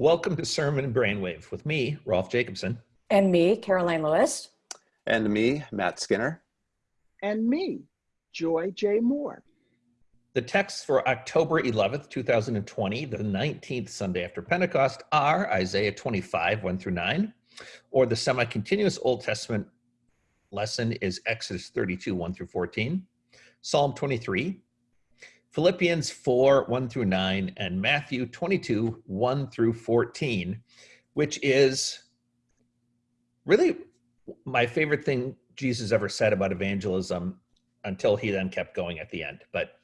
Welcome to Sermon Brainwave with me, Rolf Jacobson. And me, Karoline Lewis. And me, Matt Skinner. And me, Joy J. Moore. The texts for October 11th, 2020, the 19th Sunday after Pentecost, are Isaiah 25, 1 through 9, or the semi continuous Old Testament lesson is Exodus 32, 1 through 14, Psalm 23, Philippians 4, 1 through 9, and Matthew 22, 1 through 14, which is really my favorite thing Jesus ever said about evangelism until he then kept going at the end. But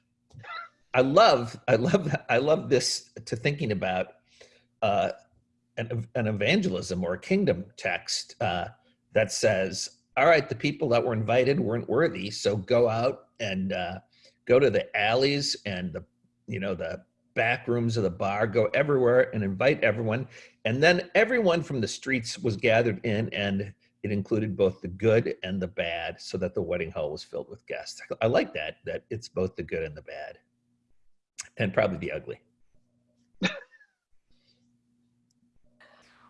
I love, I love, I love this to thinking about uh, an, an evangelism or a kingdom text uh, that says, all right, the people that were invited weren't worthy, so go out and uh, go to the alleys and the you know the back rooms of the bar go everywhere and invite everyone. And then everyone from the streets was gathered in and it included both the good and the bad so that the wedding hall was filled with guests. I like that that it's both the good and the bad and probably the ugly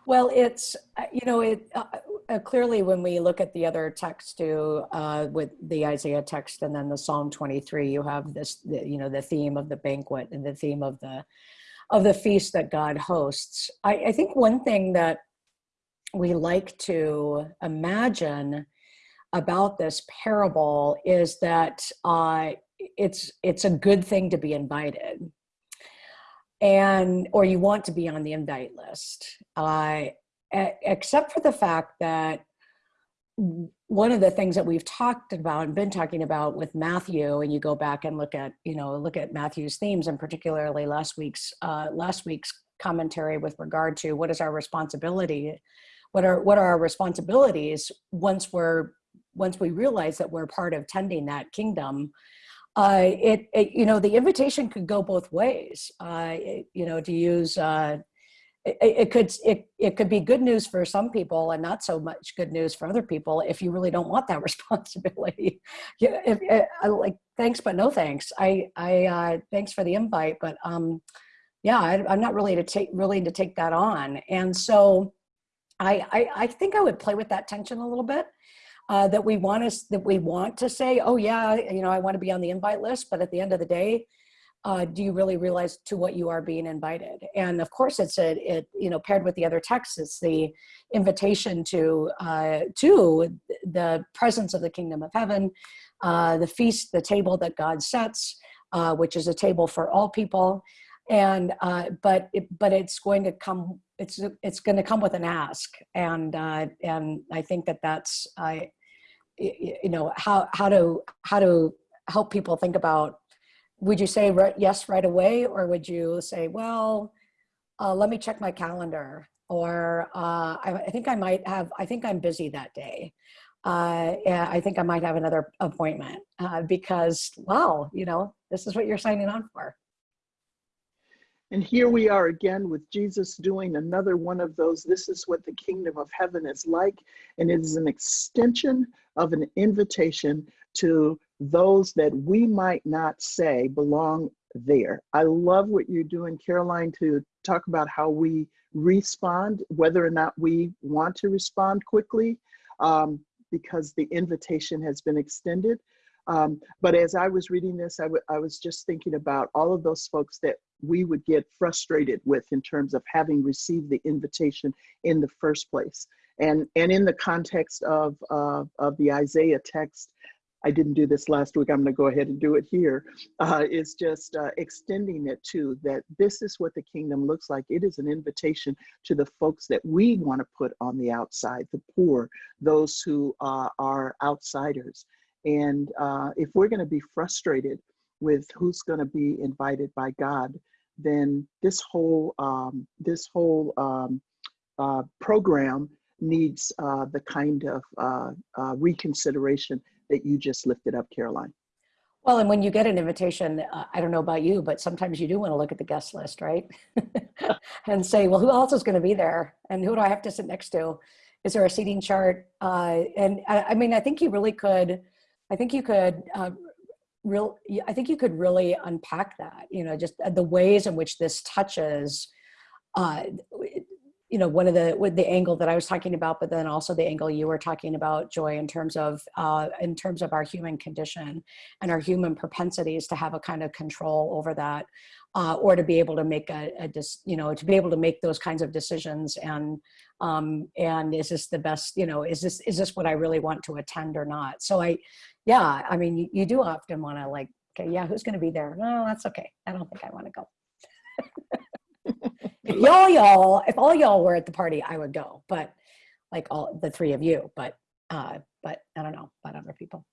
Well, it's, uh, you know, it uh, uh, clearly when we look at the other text too, uh, with the Isaiah text and then the Psalm 23, you have this, the, you know, the theme of the banquet and the theme of the, of the feast that God hosts. I, I think one thing that we like to imagine about this parable is that uh, it's it's a good thing to be invited and or you want to be on the invite list. Uh, except for the fact that one of the things that we've talked about and been talking about with Matthew, and you go back and look at, you know, look at Matthew's themes, and particularly last week's uh, last week's commentary with regard to what is our responsibility, what are what are our responsibilities once we're once we realize that we're part of tending that kingdom uh, it, it, you know, the invitation could go both ways. Uh, it, you know, to use, uh, it, it, could it, it could be good news for some people and not so much good news for other people if you really don't want that responsibility. yeah, if, if, I like thanks but no thanks. I I uh, thanks for the invite, but um, yeah, I, am not really to take really to take that on. And so, I, I I think I would play with that tension a little bit uh, that we want to that we want to say, oh yeah, you know, I want to be on the invite list, but at the end of the day, uh, do you really realize to what you are being invited? And of course, it's a it you know paired with the other texts, it's the invitation to uh, to the presence of the kingdom of heaven, uh, the feast, the table that God sets, uh, which is a table for all people and uh, but it, but it's going to come it's it's going to come with an ask and uh, and I think that that's I you know how how to how to help people think about would you say yes right away or would you say well uh, let me check my calendar or uh, I, I, think I might have I think I'm busy that day uh, yeah, I think I might have another appointment uh, because wow you know this is what you're signing on for and here we are again with Jesus doing another one of those. This is what the kingdom of heaven is like. And it is an extension of an invitation to those that we might not say belong there. I love what you're doing, Karoline, to talk about how we respond, whether or not we want to respond quickly, um, because the invitation has been extended. Um, but as I was reading this, I, I was just thinking about all of those folks that we would get frustrated with in terms of having received the invitation in the first place. And, and in the context of, uh, of the Isaiah text, I didn't do this last week, I'm gonna go ahead and do it here. Uh, is just uh, extending it to that this is what the kingdom looks like. It is an invitation to the folks that we wanna put on the outside, the poor, those who uh, are outsiders. And uh, if we're gonna be frustrated with who's going to be invited by God, then this whole um, this whole um, uh, program needs uh, the kind of uh, uh reconsideration that you just lifted up, Karoline. Well, and when you get an invitation, uh, I don't know about you, but sometimes you do want to look at the guest list, right? and say, well, who else is going to be there? And who do I have to sit next to? Is there a seating chart? Uh, and I, I, mean, I think you really could, I think you could real i think you could really unpack that you know just uh, the ways in which this touches uh, you know, one of the with the angle that I was talking about, but then also the angle you were talking about, Joy, in terms of uh, in terms of our human condition and our human propensities to have a kind of control over that, uh, or to be able to make a, a dis, you know, to be able to make those kinds of decisions and um, and is this the best, you know, is this is this what I really want to attend or not? So I, yeah, I mean, you, you do often want to like, okay, yeah, who's going to be there? No, that's okay. I don't think I want to go. if y'all y'all if all y'all were at the party i would go but like all the three of you but uh but i don't know about other people.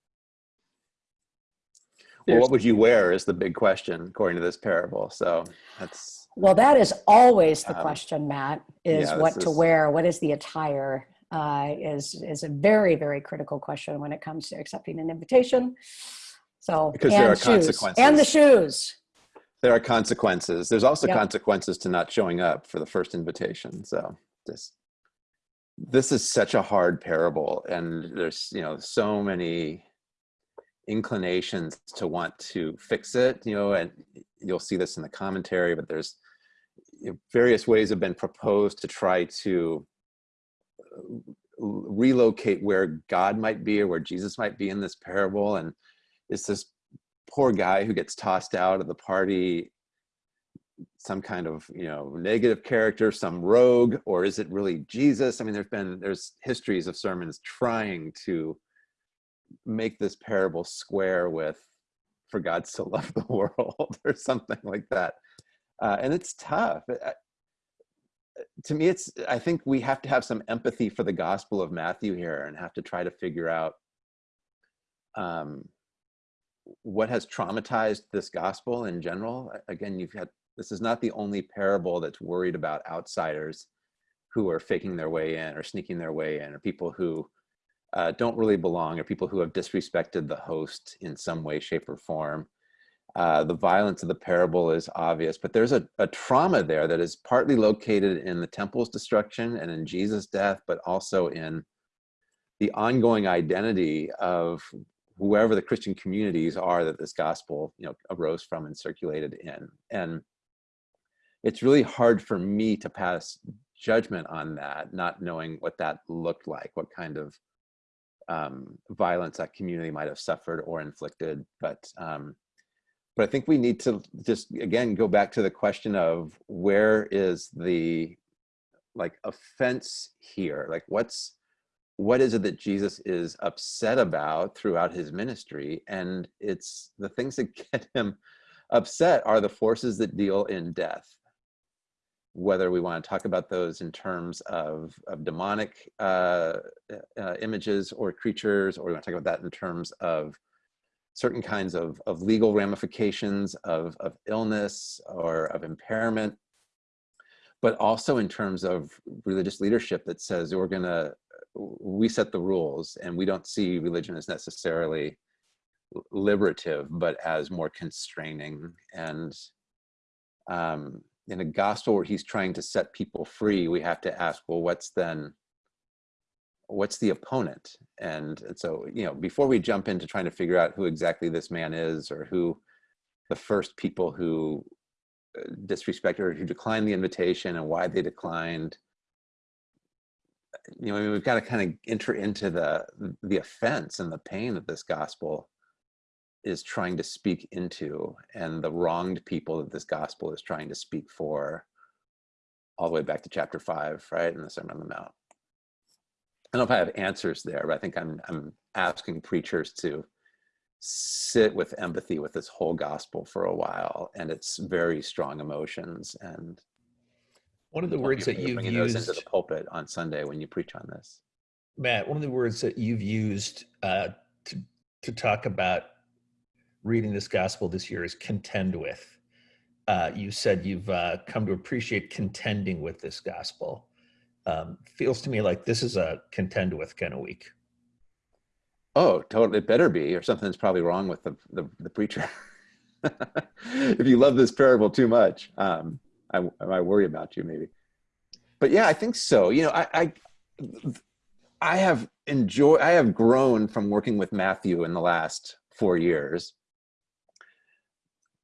Well, what would you wear is the big question according to this parable. So that's well that is always the Um, question matt is yeah, what to is- wear what is the attire uh is is a very very critical question when it comes to accepting an invitation. So Because and there are shoes and the shoes there are consequences. There's also Yep. consequences to not showing up for the first invitation. So this this is such a hard parable, and there's you know so many inclinations to want to fix it. You know, and you'll see this in the commentary, but there's you know, various ways have been proposed to try to uh, relocate where God might be or where Jesus might be in this parable, and it's this poor guy who gets tossed out of the party some kind of you know negative character some rogue or is it really jesus? I mean there's been there's histories of sermons trying to make this parable square with for god so love the world or something like that. Uh, and it's tough. I- to me it's i think we have to have some empathy for the gospel of matthew here and have to try to figure out um, what has traumatized this gospel in general? Again you've had this is not the only parable that's worried about outsiders who are faking their way in or sneaking their way in or people who uh, don't really belong or people who have disrespected the host in some way shape or form. Uh, the violence of the parable is obvious but there's a, a trauma there that is partly located in the temple's destruction and in jesus death but also in the ongoing identity of whoever the Christian communities are that this gospel, you know, arose from and circulated in. And it's really hard for me to pass judgment on that, not knowing what that looked like, what kind of um, violence that community might have suffered or inflicted. But um, but I think we need to just again go back to the question of where is the like offense here? Like what's what is it that Jesus is upset about throughout his ministry? And it's the things that get him upset are the forces that deal in death. Whether we want to talk about those in terms of, of demonic uh, uh, images or creatures, or we want to talk about that in terms of certain kinds of, of legal ramifications of, of illness or of impairment, but also in terms of religious leadership that says we're going to we set the rules and we don't see religion as necessarily liberative but as more constraining. And um, in a gospel where he's trying to set people free we have to ask well what's then what's the opponent? And, and so you know before we jump into trying to figure out who exactly this man is or who the first people who uh, disrespected or who declined the invitation and why they declined you know, I mean, we've got to kind of enter into the the offense and the pain that this gospel is trying to speak into, and the wronged people that this gospel is trying to speak for, all the way back to chapter five, right, in the Sermon on the Mount. I don't know if I have answers there, but I think I'm I'm asking preachers to sit with empathy with this whole gospel for a while and its very strong emotions and One of the words that you've those into the pulpit on Sunday when you preach on this. Matt, one of the words that you've used uh, to, to talk about reading this gospel this year is contend with. Uh, you said you've uh, come to appreciate contending with this gospel. Um, feels to me like this is a contend with kind of week. Oh, totally. It better be, or something's probably wrong with the the, the preacher. if you love this parable too much, um, I, I worry about you maybe. But yeah, I think so. You know, I, I I have enjoyed. I have grown from working with Matthew in the last four years.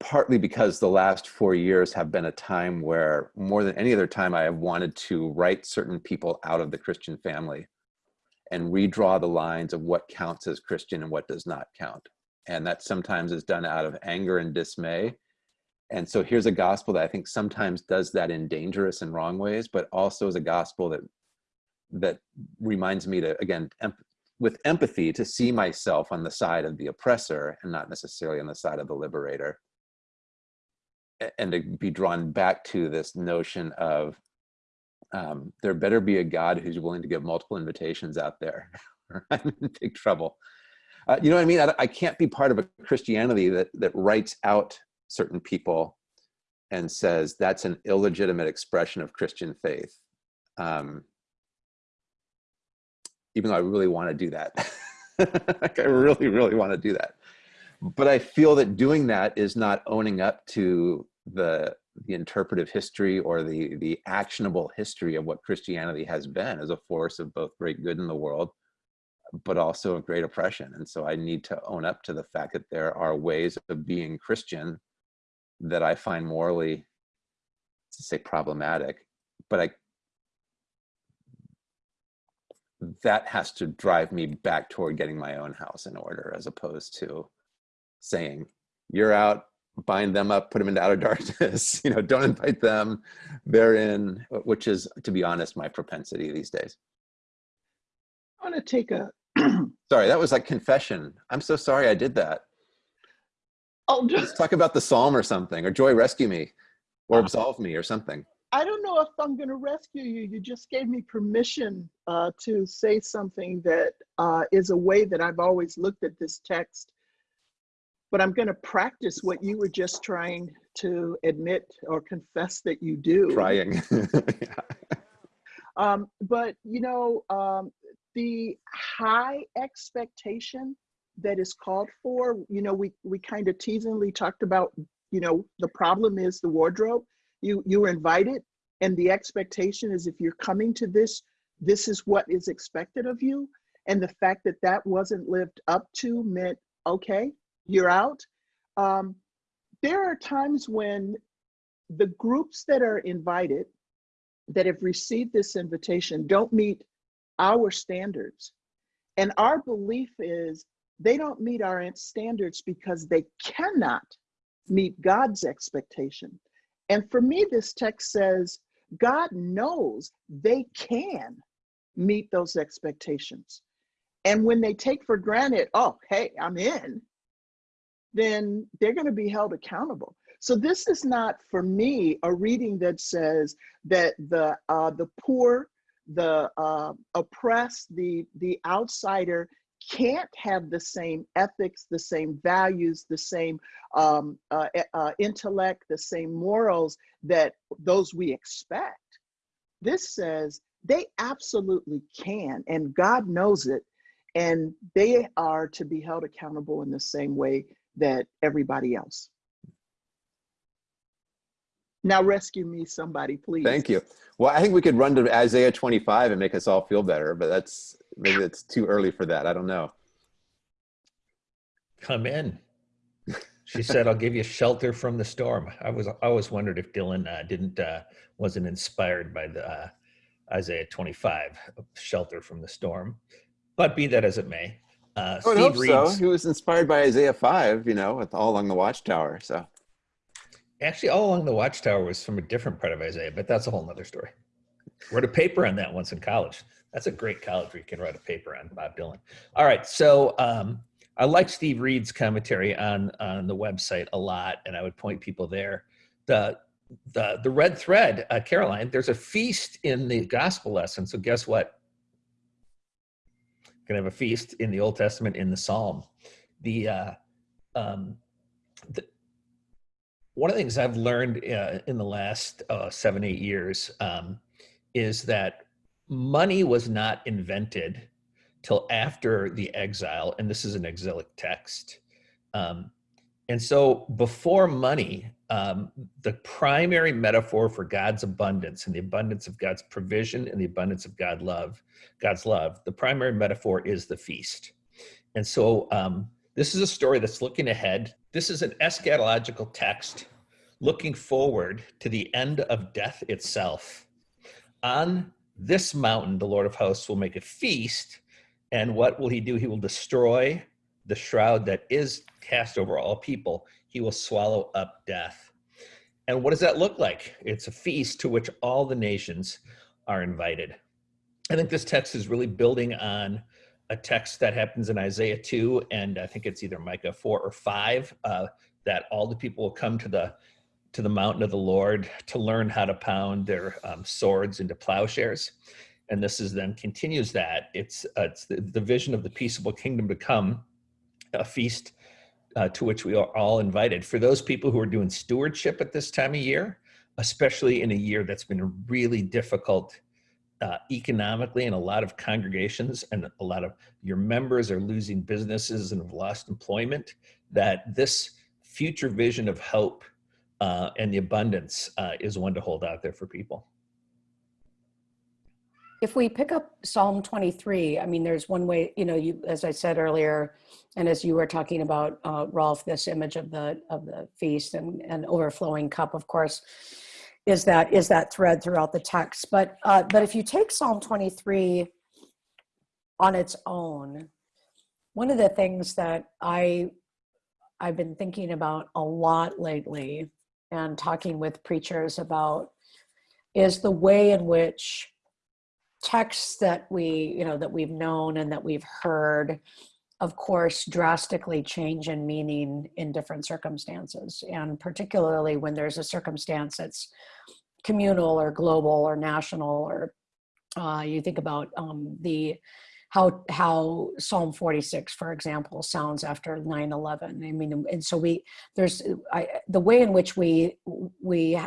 partly because the last four years have been a time where more than any other time I have wanted to write certain people out of the Christian family and redraw the lines of what counts as Christian and what does not count. And that sometimes is done out of anger and dismay. And so here's a gospel that I think sometimes does that in dangerous and wrong ways, but also is a gospel that that reminds me to again with empathy to see myself on the side of the oppressor and not necessarily on the side of the liberator and to be drawn back to this notion of um, there better be a God who's willing to give multiple invitations out there I'm in big trouble. Uh, you know what I mean? I, I, can't be part of a Christianity that, that writes out certain people and says that's an illegitimate expression of Christian faith. Um, even though I really want to do that. like I really, really want to do that. But I feel that doing that is not owning up to the the interpretive history or the the actionable history of what Christianity has been as a force of both great good in the world, but also of great oppression. And so I need to own up to the fact that there are ways of being Christian that I find morally, to say problematic, but I that has to drive me back toward getting my own house in order as opposed to saying you're out bind them up put them into outer darkness you know don't invite them they're in which is to be honest my propensity these days. I want to take a sorry that was like confession. I'm so sorry i did that let's talk about the psalm or something or joy rescue me or absolve me or something I don't know if I'm going to rescue you. You just gave me permission uh, to say something that uh, is a way that I've always looked at this text. But I'm going to practice what you were just trying to admit or confess that you do. Trying. yeah. um, but, you know, um, the high expectation that is called for, you know, we, we kind of teasingly talked about, you know, the problem is the wardrobe. You you were invited and the expectation is if you're coming to this this is what is expected of you. And the fact that that wasn't lived up to meant okay you're out. Um, there are times when the groups that are invited that have received this invitation don't meet our standards. And our belief is they don't meet our standards because they cannot meet god's expectation and for me, this text says God knows they can meet those expectations. And when they take for granted, oh, hey, I'm in, then they're going to be held accountable. So this is not for me a reading that says that the uh, the poor, the uh, oppressed, the the outsider can't have the same ethics, the same values, the same um, uh, uh, intellect, the same morals that those we expect. This says they absolutely can, and God knows it, and they are to be held accountable in the same way that everybody else. Now rescue me, somebody, please. Thank you. Well, I think we could run to Isaiah 25 and make us all feel better, but that's maybe it's too early for that. I don't know. Come in. She said, "I'll give you shelter from the storm." I was I always wondered if Dylan uh, didn't uh, wasn't inspired by the uh, Isaiah 25, shelter from the storm. But be that as it may, uh, I hope reads, so. He was inspired by Isaiah 5, you know, with all along the watchtower. So actually, all along the watchtower was from a different part of Isaiah, but that's a whole nother story. Wrote a paper on that once in college. That's a great college where you can write a paper on Bob Dylan. All right, so um, I like Steve Reed's commentary on on the website a lot, and I would point people there. The the the red thread, uh, Karoline. There's a feast in the gospel lesson. So guess what? Gonna have a feast in the Old Testament in the Psalm. The uh, um, the, one of the things I've learned uh, in the last uh, seven eight years um, is that money was not invented till after the exile, and this is an exilic text. Um, and so before money, um, the primary metaphor for God's abundance and the abundance of God's provision and the abundance of God love, God's love, the primary metaphor is the feast. And so um, This is a story that's looking ahead. This is an eschatological text looking forward to the end of death itself. On this mountain, the Lord of hosts will make a feast. And what will he do? He will destroy the shroud that is cast over all people. He will swallow up death. And what does that look like? It's a feast to which all the nations are invited. I think this text is really building on a text that happens in Isaiah 2, and I think it's either Micah 4 or 5, uh, that all the people will come to the to the mountain of the Lord to learn how to pound their um, swords into plowshares. And this is then continues that. It's, uh, it's the, the vision of the peaceable kingdom to come, a feast uh, to which we are all invited. For those people who are doing stewardship at this time of year, especially in a year that's been really difficult uh, economically in a lot of congregations and a lot of your members are losing businesses and have lost employment, that this future vision of hope uh, and the abundance uh, is one to hold out there for people. If we pick up Psalm 23, I mean, there's one way, you know, you, as I said earlier, and as you were talking about, uh, Rolf, this image of the of the feast and, and overflowing cup, of course, is that is that thread throughout the text. But uh, but if you take Psalm 23 on its own, one of the things that I I've been thinking about a lot lately and talking with preachers about is the way in which texts that we you know that we've known and that we've heard of course drastically change in meaning in different circumstances. And particularly when there's a circumstance that's communal or global or national or uh, you think about um, the how how Psalm 46, for example, sounds after 9/11. I mean, and so we there's I, the way in which we we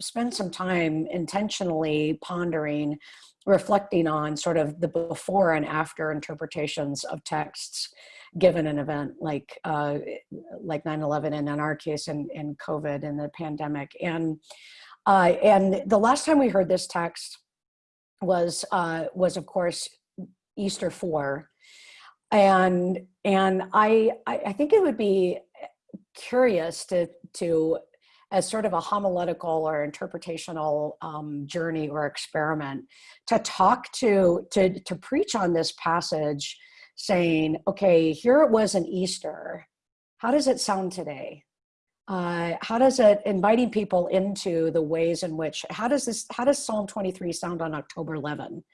spend some time intentionally pondering, reflecting on sort of the before and after interpretations of texts given an event like uh, like 9/11, and in our case, in in COVID and the pandemic, and uh, and the last time we heard this text was uh, was of course Easter 4. And and I I think it would be curious to to as sort of a homiletical or interpretational um, journey or experiment to talk to to to preach on this passage saying okay here it was an easter how does it sound today uh, how does it inviting people into the ways in which how does this how does psalm 23 sound on october 11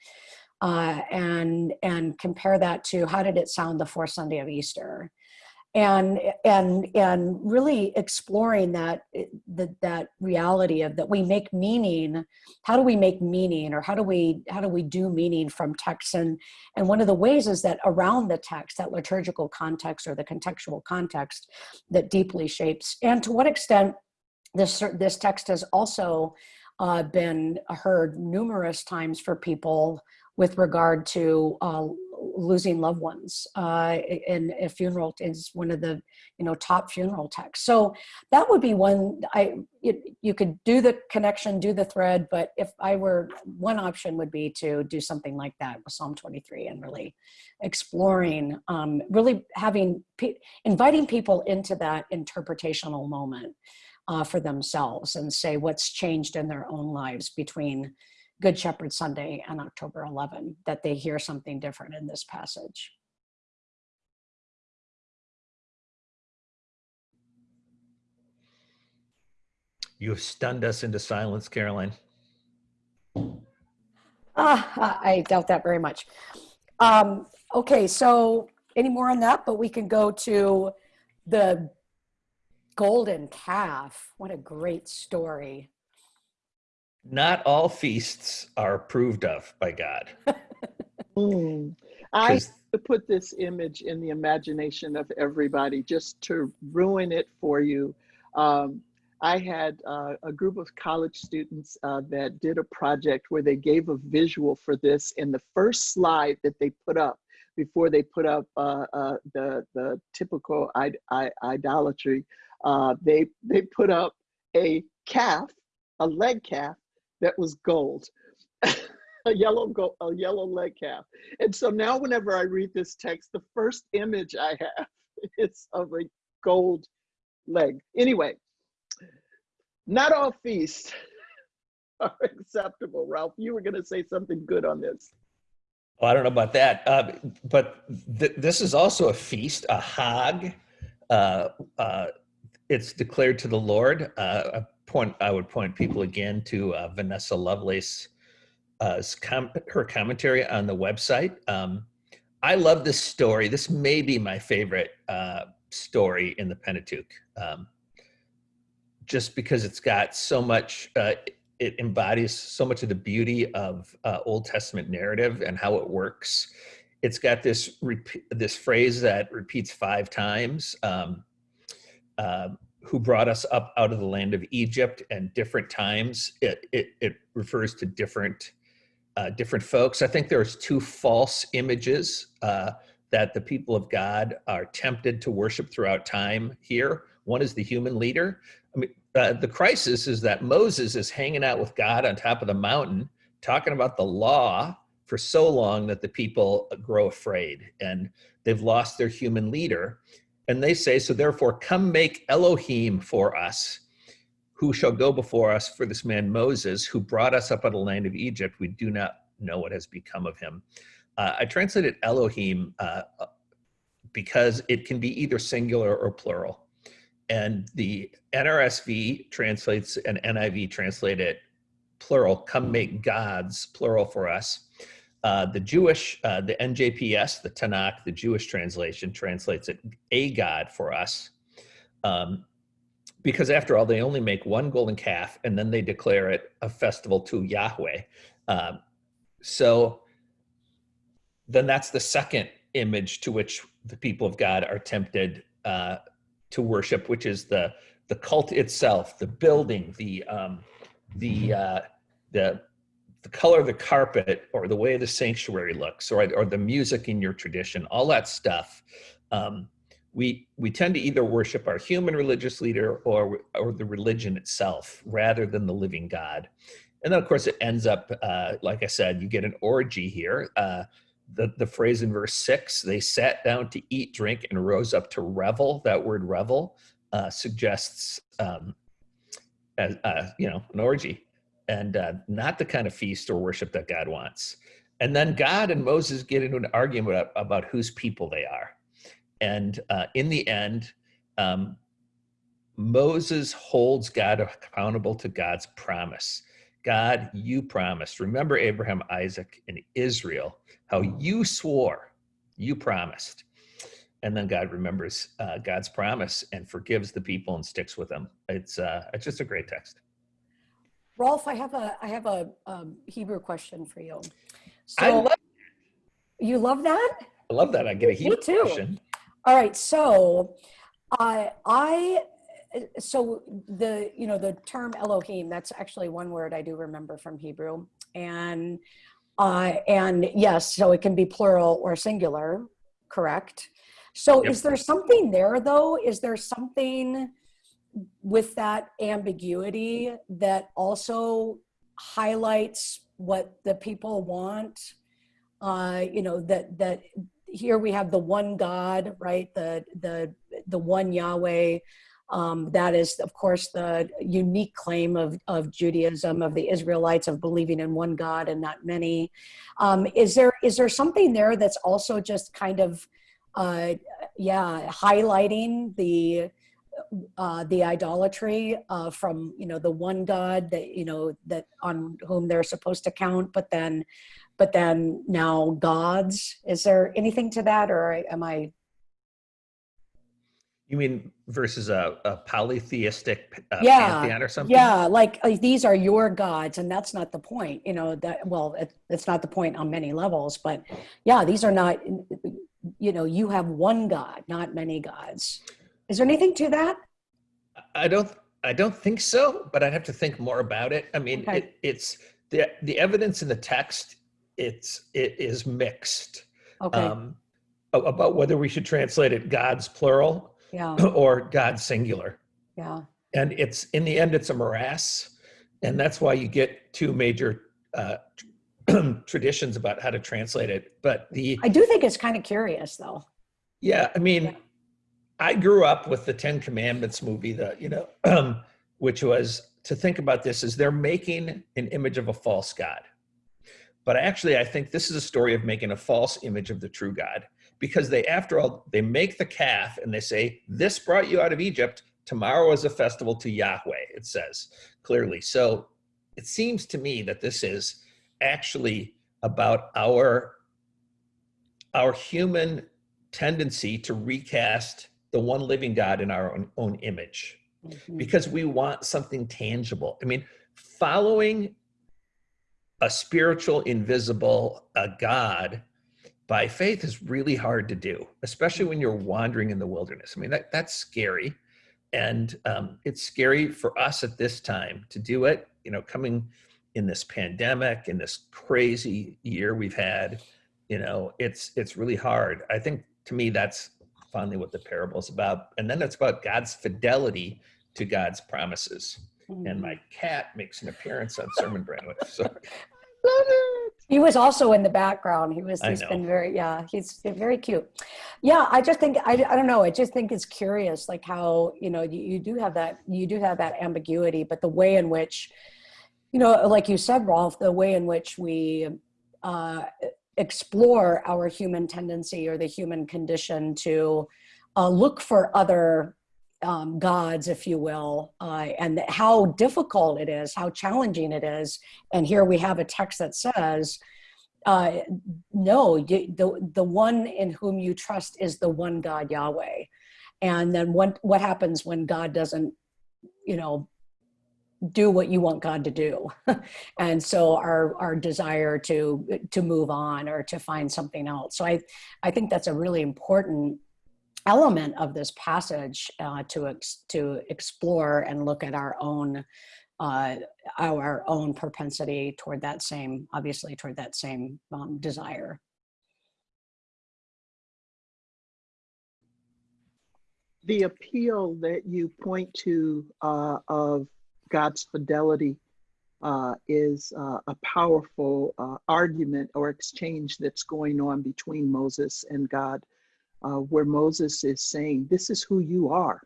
uh, and and compare that to how did it sound the fourth Sunday of Easter, and and and really exploring that that that reality of that we make meaning. How do we make meaning, or how do we how do we do meaning from text? And and one of the ways is that around the text, that liturgical context or the contextual context that deeply shapes, and to what extent this this text has also uh, been heard numerous times for people with regard to uh, losing loved ones uh, and a funeral is one of the you know top funeral texts. So that would be one i it, you could do the connection do the thread but if i were one option would be to do something like that with psalm 23 and really exploring um, really having inviting people into that interpretational moment uh, for themselves and say what's changed in their own lives between Good Shepherd Sunday and October 11, that they hear something different in this passage. You have stunned us into silence, Karoline. Ah, I doubt that very much. Um, okay, so any more on that? But we can go to the golden calf. What a great story not all feasts are approved of by God. mm. I put this image in the imagination of everybody just to ruin it for you. Um, I had uh, a group of college students uh, that did a project where they gave a visual for this in the first slide that they put up before they put up uh, uh the, the typical Id idolatry. Uh, they, they put up a calf, a leg calf that was gold. a yellow gold, a yellow leg calf. And so now whenever I read this text, the first image I have is of a gold leg. Anyway, not all feasts are acceptable. Rolf, you were going to say something good on this. Oh, I don't know about that, uh, but th- this is also a feast, a hag. Uh, uh, it's declared to the Lord. Uh, point I would point people again to uh, Vanessa Lovelace, uh, com- her commentary on the website. Um, I love this story. This may be my favorite uh, story in the Pentateuch, um, just because it's got so much. Uh, it embodies so much of the beauty of uh, Old Testament narrative and how it works. It's got this this phrase that repeats five times. Um, uh, who brought us up out of the land of Egypt and different times. It it, it refers to different uh, different folks. I think there's two false images uh, that the people of God are tempted to worship throughout time here. One is the human leader. I mean, uh, the crisis is that Moses is hanging out with God on top of the mountain, talking about the law for so long that the people grow afraid and they've lost their human leader. And they say, So therefore, come make Elohim for us, who shall go before us for this man Moses, who brought us up out of the land of Egypt. We do not know what has become of him. Uh, I translated Elohim uh, because it can be either singular or plural and the NRSV translates and NIV translate it plural, come make gods, plural for us. Uh, the Jewish, uh, the NJPS, the Tanakh, the Jewish translation translates it a God for us. Um, because after all, they only make one golden calf and then they declare it a festival to Yahweh. Um, so then that's the second image to which the people of God are tempted uh, to worship, which is the the cult itself, the building, the um, the uh, the the color of the carpet, or the way the sanctuary looks, or or the music in your tradition, all that stuff. Um, we we tend to either worship our human religious leader or or the religion itself rather than the living God. And then, of course, it ends up, uh, like I said, you get an orgy here. Uh, the, the phrase in verse six, they sat down to eat, drink, and rose up to revel. That word revel uh, suggests, um, uh, you know, an orgy and uh, not the kind of feast or worship that God wants. And then God and Moses get into an argument about, whose people they are. And uh, in the end, um, Moses holds God accountable to God's promise. God, you promised. Remember Abraham, Isaac, and Israel, how you swore, you promised. And then God remembers uh, God's promise and forgives the people and sticks with them. It's uh, it's just a great text. Rolf, I have a I have a um, Hebrew question for you. I So love, you love that? I love that. I get a Hebrew too. question. All right, so uh, I so the you know the term Elohim that's actually one word I do remember from Hebrew and uh, and yes, so it can be plural or singular, correct? So Yep. is there something there though? Is there something with that ambiguity that also highlights what the people want? Uh, you know that that here we have the one God, right? The the the one Yahweh. Um, that is, of course, the unique claim of of Judaism of the Israelites of believing in one God and not many. Um, is there is there something there that's also just kind of, uh, yeah, highlighting the uh, the idolatry uh, from you know the one God that you know that on whom they're supposed to count, but then but then now gods. Is there anything to that, or am I? You mean versus a, a polytheistic uh, Yeah, pantheon or something? Yeah, like uh, these are your gods, and that's not the point. You know that. Well, it, it's not the point on many levels, but yeah, these are not. You know, you have one God, not many gods. Is there anything to that? I don't I don't think so, but I'd have to think more about it. I mean, Okay. it, it's the the evidence in the text. It's it is mixed Okay. um, about whether we should translate it God's plural yeah. or God's singular. Yeah. And it's in the end, it's a morass, and that's why you get two major uh, traditions about how to translate it. But the I do think it's kind of curious, though. yeah, I mean, Yeah. I grew up with the Ten Commandments movie, the you know, um, which was to think about this is they're making an image of a false god. But actually, I think this is a story of making a false image of the true God because they, after all, they make the calf and they say, "This brought you out of Egypt. Tomorrow is a festival to Yahweh." It says clearly. So it seems to me that this is actually about our our human tendency to recast the one living God in our own, own image Mhm. because we want something tangible. I mean, following a spiritual, invisible uh, God by faith is really hard to do, especially when you're wandering in the wilderness. I mean, that, that's scary. And um, it's scary for us at this time to do it, you know, coming in this pandemic, in this crazy year we've had, you know, it's it's really hard. I think to me that's finally what the parable is about. And then it's about God's fidelity to God's promises. And my cat makes an appearance on Sermon Brainwave. So Love it. He was also in the background. He was, I he's been know. very, yeah, he's very cute. Yeah, I just think, I, I don't know, I just think it's curious, like how, you know, you, you do have that, you do have that ambiguity, but the way in which, you know, like you said, Rolf, the way in which we uh, explore our human tendency or the human condition to uh, look for other um, gods, if you will, uh, and how difficult it is, how challenging it is. And here we have a text that says, uh, no, you, the, the one in whom you trust is the one God, Yahweh. And then what, what happens when God doesn't, you know, do what you want God to do. and so our, our desire to, to move on or to find something else. So I, I think that's a really important element of this passage uh, to ex- to explore and look at our own uh, our own propensity toward that same obviously toward that same um, desire. the appeal that you point to uh, of God's fidelity uh, is uh, a powerful uh, argument or exchange that's going on between Moses and God, uh, where Moses is saying, This is who you are.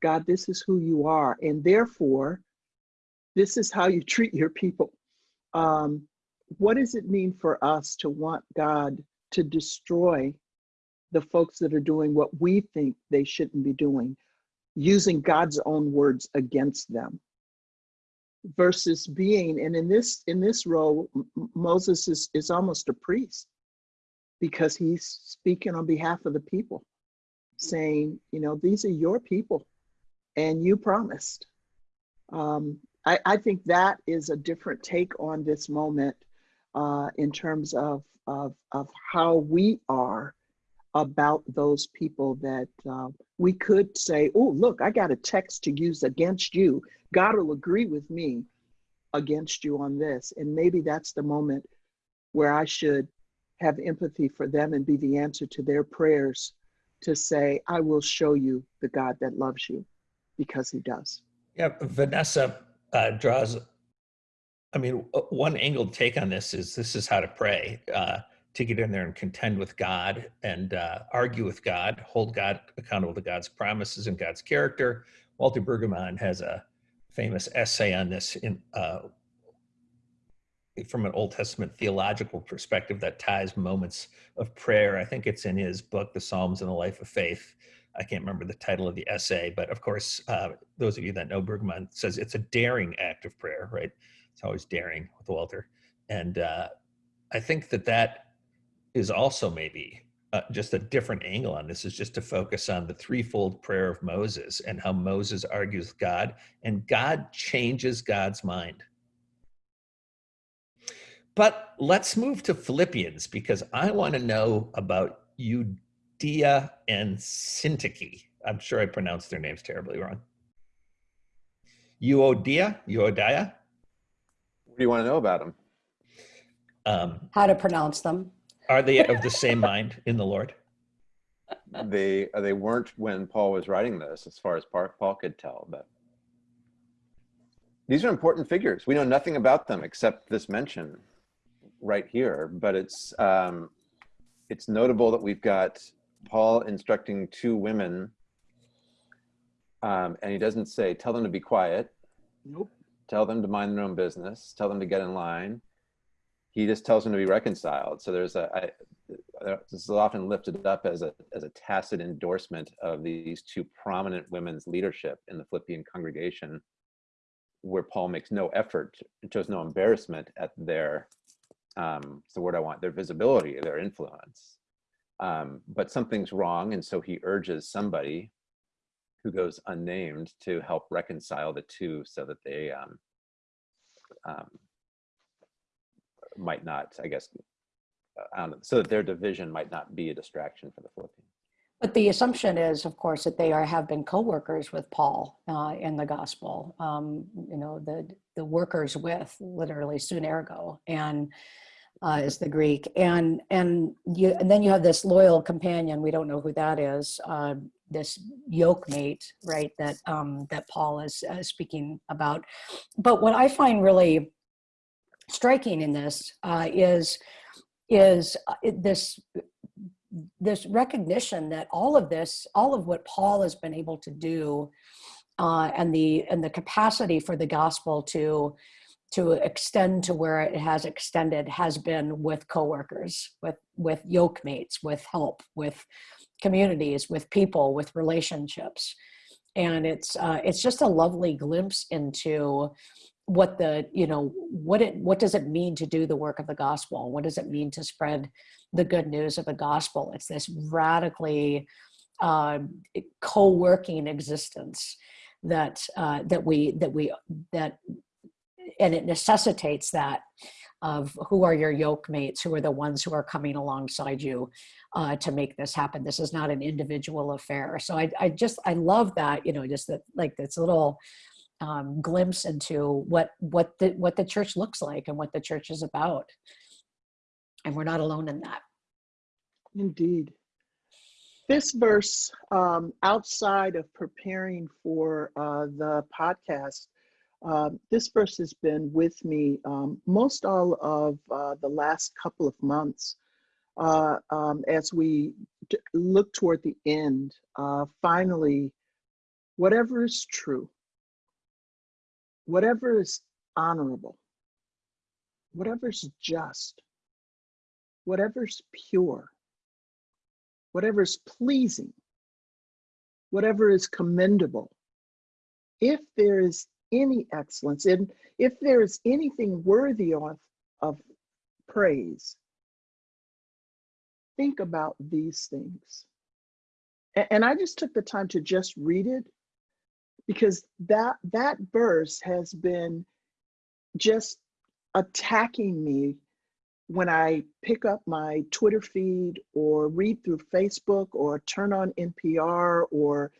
God, this is who you are. And therefore, this is how you treat your people. Um, what does it mean for us to want God to destroy the folks that are doing what we think they shouldn't be doing, using God's own words against them? Versus being and in this in this role moses is is almost a priest because he's speaking on behalf of the people saying you know these are your people and you promised um, I, I think that is a different take on this moment uh, in terms of, of of how we are about those people that uh, we could say, oh, look, I got a text to use against you. God will agree with me against you on this. And maybe that's the moment where I should have empathy for them and be the answer to their prayers to say, I will show you the God that loves you because he does. Yeah, Vanessa uh, draws. I mean, one angled take on this is this is how to pray uh, to get in there and contend with God and uh, argue with God, hold God accountable to God's promises and God's character. Walter Brueggemann has a famous essay on this in uh, from an Old Testament theological perspective that ties moments of prayer. I think it's in his book, The Psalms and the Life of Faith. I can't remember the title of the essay, but of course, uh, those of you that know Brueggemann says it's a daring act of prayer, right? It's always daring with Walter. And uh, I think that that is also maybe uh, just a different angle on this is just to focus on the threefold prayer of Moses and how Moses argues with God and God changes God's mind. But let's move to Philippians because I want to know about Euodia and Syntyche. I'm sure I pronounced their names terribly wrong. Euodia, Euodia. What do you want to know about them? Um, How to pronounce them? Are they of the same mind in the Lord? They uh, they weren't when Paul was writing this, as far as Paul could tell. But these are important figures. We know nothing about them except this mention right here. But it's um, it's notable that we've got Paul instructing two women Um, and he doesn't say, tell them to be quiet, Nope. tell them to mind their own business, tell them to get in line. He just tells them to be reconciled. So there's a, I, uh, this is often lifted up as a, as a tacit endorsement of these two prominent women's leadership in the Philippian congregation, where Paul makes no effort, shows no embarrassment at their, um, it's the word I want, their visibility, their influence. Um, but something's wrong, and so he urges somebody who goes unnamed to help reconcile the two so that they um, um, might not, I guess, don't so that their division might not be a distraction for the Philippians. But the assumption is, of course, that they are have been co-workers with Paul uh, in the gospel. Um, you know, the the workers with literally soon ergo and uh, is the Greek, and and you and then you have this loyal companion. We don't know who that is. Uh, this yoke mate, right? That um, that Paul is uh, speaking about. But what I find really striking in this uh, is is uh, this this recognition that all of this, all of what Paul has been able to do, uh, and the and the capacity for the gospel to to extend to where it has extended has been with coworkers, with with yoke mates, with help, with communities, with people, with relationships, and it's uh, it's just a lovely glimpse into what the you know what it what does it mean to do the work of the gospel? What does it mean to spread the good news of the gospel? It's this radically uh, co-working existence that uh, that we that we that and it necessitates that of who are your yoke mates who are the ones who are coming alongside you uh, to make this happen. This is not an individual affair. So I, I just i love that you know just that like this little um, glimpse into what what the what the church looks like and what the church is about and we're not alone in that Indeed. This verse, um, outside of preparing for uh, the podcast, uh, this verse has been with me um, most all of uh, the last couple of months uh, um, as we look toward the end. Uh, finally, whatever is true, whatever is honorable, whatever is just, whatever is pure whatever is pleasing, whatever is commendable, if there is any excellence, and if there is anything worthy of, of praise, think about these things. A- And I just took the time to just read it because that that verse has been just attacking me when I pick up my Twitter feed or read through Facebook or turn on NPR or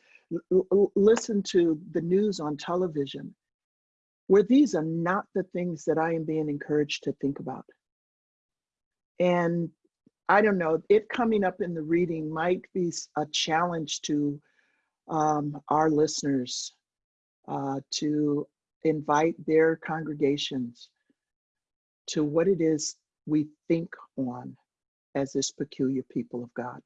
listen to the news on television, where these are not the things that I am being encouraged to think about. And I don't know, it coming up in the reading might be a challenge to um, our listeners uh, to invite their congregations to what it is we think on as this peculiar people of God.